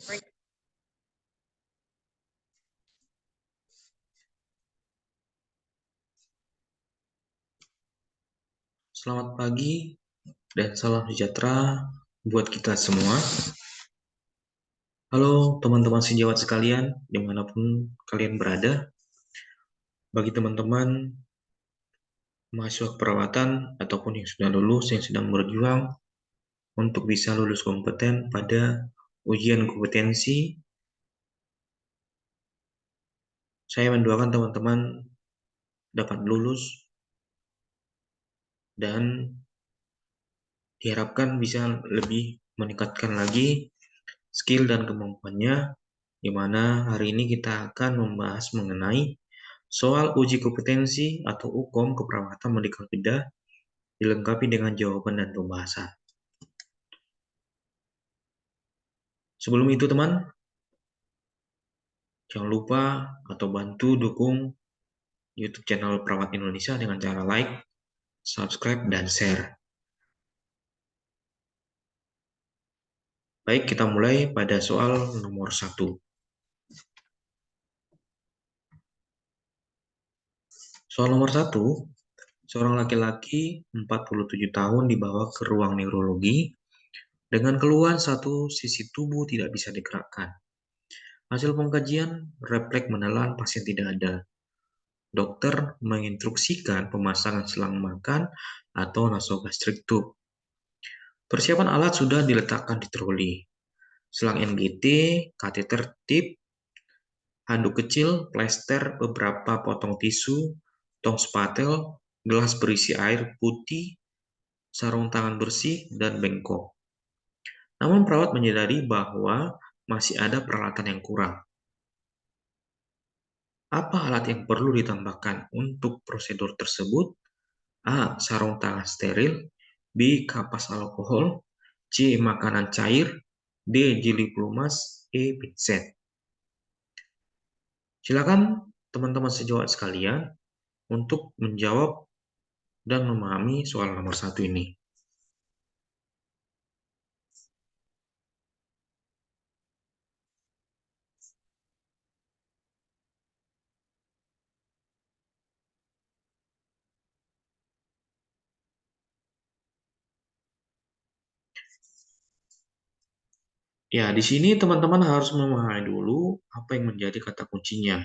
Selamat pagi dan salam sejahtera buat kita semua. Halo teman-teman sejawat sekalian, di mana pun kalian berada. Bagi teman-teman mahasiswa keperawatan ataupun yang sudah lulus, yang sedang berjuang untuk bisa lulus kompeten pada ujian kompetensi, saya mendoakan teman-teman dapat lulus dan diharapkan bisa lebih meningkatkan lagi skill dan kemampuannya di mana hari ini kita akan membahas mengenai soal uji kompetensi atau UKOM keperawatan medikal bedah dilengkapi dengan jawaban dan pembahasan. Sebelum itu teman, jangan lupa atau bantu dukung YouTube channel Perawat Indonesia dengan cara like, subscribe, dan share. Baik, kita mulai pada soal nomor satu. Soal nomor satu, seorang laki-laki 47 tahun dibawa ke ruang neurologi dengan keluhan satu sisi tubuh tidak bisa digerakkan. Hasil pengkajian, refleks menelan pasien tidak ada. Dokter menginstruksikan pemasangan selang makan atau nasogastrik tube. Persiapan alat sudah diletakkan di troli. Selang NGT, kateter tip, handuk kecil, plester, beberapa potong tisu, tong spatel, gelas berisi air putih, sarung tangan bersih, dan bengkok. Namun perawat menyadari bahwa masih ada peralatan yang kurang. Apa alat yang perlu ditambahkan untuk prosedur tersebut? A. Sarung tangan steril B. Kapas alkohol, C. Makanan cair, D. Jeli pelumas, E. pinset. Silakan teman-teman sejawat sekalian untuk menjawab dan memahami soal nomor satu ini. Ya, di sini teman-teman harus memahami dulu apa yang menjadi kata kuncinya.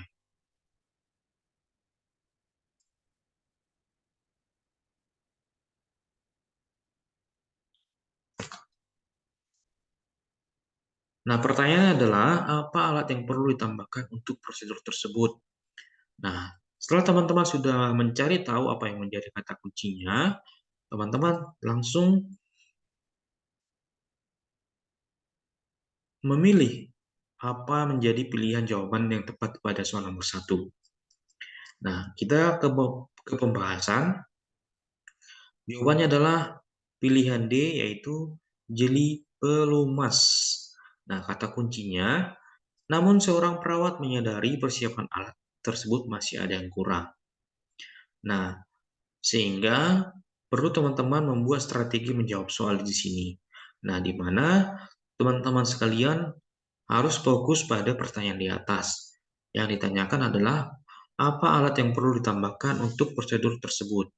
Nah, pertanyaannya adalah apa alat yang perlu ditambahkan untuk prosedur tersebut? Nah, setelah teman-teman sudah mencari tahu apa yang menjadi kata kuncinya, teman-teman langsung memilih apa menjadi pilihan jawaban yang tepat pada soal nomor satu. Nah, kita ke, ke pembahasan. Jawabannya adalah pilihan D, yaitu jeli pelumas. Nah, kata kuncinya, namun seorang perawat menyadari persiapan alat tersebut masih ada yang kurang. Nah, sehingga perlu teman-teman membuat strategi menjawab soal di sini. Nah, di mana teman-teman sekalian harus fokus pada pertanyaan di atas. Yang ditanyakan adalah apa alat yang perlu ditambahkan untuk prosedur tersebut.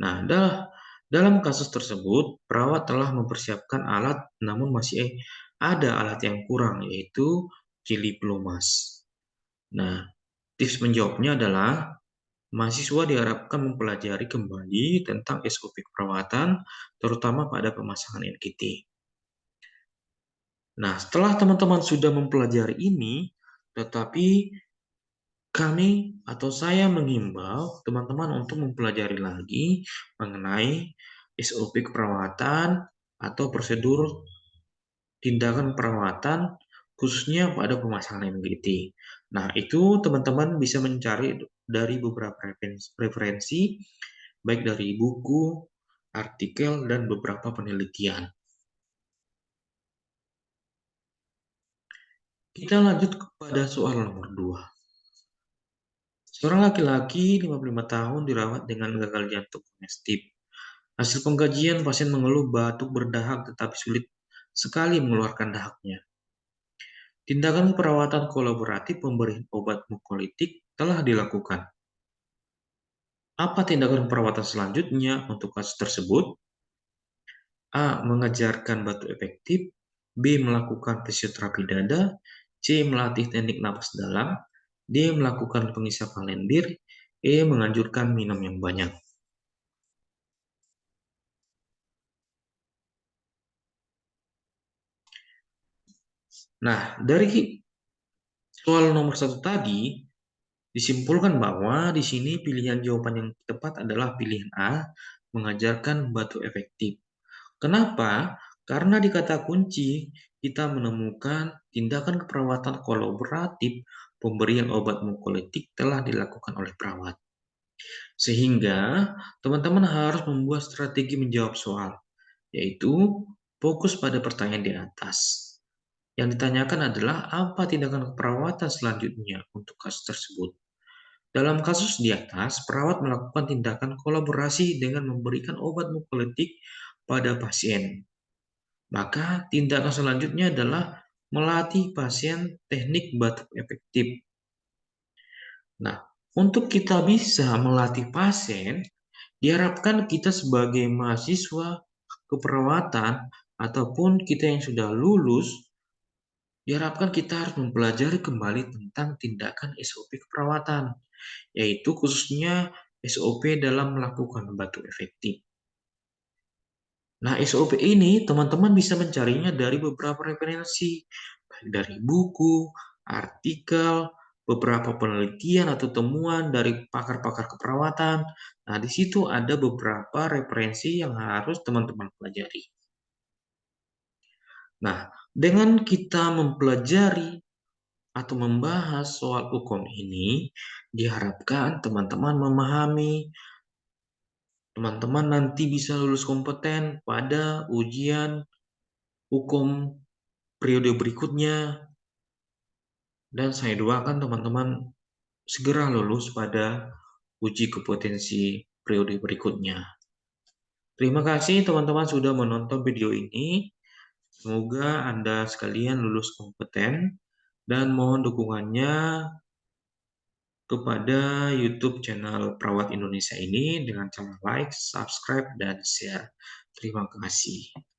Nah, dalam kasus tersebut, perawat telah mempersiapkan alat namun masih ada alat yang kurang yaitu jeli pelumas. Nah, tips menjawabnya adalah mahasiswa diharapkan mempelajari kembali tentang SOP perawatan terutama pada pemasangan NKT. Nah, setelah teman-teman sudah mempelajari ini, tetapi kami atau saya mengimbau teman-teman untuk mempelajari lagi mengenai SOP keperawatan atau prosedur tindakan perawatan khususnya pada pemasangan MGT. Nah, itu teman-teman bisa mencari dari beberapa referensi, baik dari buku, artikel, dan beberapa penelitian. Kita lanjut kepada soal nomor 2. Seorang laki-laki 55 tahun dirawat dengan gagal jantung kongestif. Hasil pengkajian, pasien mengeluh batuk berdahak tetapi sulit sekali mengeluarkan dahaknya. tindakan perawatan kolaboratif pemberian obat mukolitik telah dilakukan. Apa tindakan perawatan selanjutnya untuk kasus tersebut? A. Mengajarkan batu efektif B. Melakukan fisioterapi dada C. Melatih teknik napas dalam D. Melakukan pengisapan lendir E. Menganjurkan minum yang banyak Nah, dari soal nomor satu tadi, disimpulkan bahwa di sini pilihan jawaban yang tepat adalah pilihan A, mengajarkan batu efektif. Kenapa? Karena di kata kunci, kita menemukan tindakan keperawatan kolaboratif pemberian obat mukolitik telah dilakukan oleh perawat. Sehingga, teman-teman harus membuat strategi menjawab soal, yaitu fokus pada pertanyaan di atas. Yang ditanyakan adalah apa tindakan perawatan selanjutnya untuk kasus tersebut. Dalam kasus di atas, perawat melakukan tindakan kolaborasi dengan memberikan obat mukolitik pada pasien. Maka tindakan selanjutnya adalah melatih pasien teknik batuk efektif. Nah, untuk kita bisa melatih pasien, diharapkan kita sebagai mahasiswa keperawatan ataupun kita yang sudah lulus diharapkan kita harus mempelajari kembali tentang tindakan SOP keperawatan, yaitu khususnya SOP dalam melakukan batu efektif. Nah, SOP ini teman-teman bisa mencarinya dari beberapa referensi, baik dari buku, artikel, beberapa penelitian atau temuan dari pakar-pakar keperawatan. Nah, di situ ada beberapa referensi yang harus teman-teman pelajari. Nah, dengan kita mempelajari atau membahas soal hukum ini, diharapkan teman-teman memahami, teman-teman nanti bisa lulus kompeten pada ujian hukum periode berikutnya, dan saya doakan teman-teman segera lulus pada uji kompetensi periode berikutnya. Terima kasih teman-teman sudah menonton video ini. Semoga Anda sekalian lulus kompeten dan mohon dukungannya kepada YouTube channel Perawat Indonesia ini dengan cara like, subscribe, dan share. Terima kasih.